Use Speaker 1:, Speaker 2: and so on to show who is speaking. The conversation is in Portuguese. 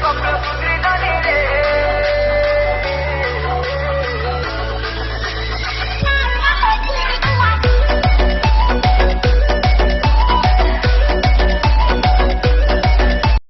Speaker 1: cabeça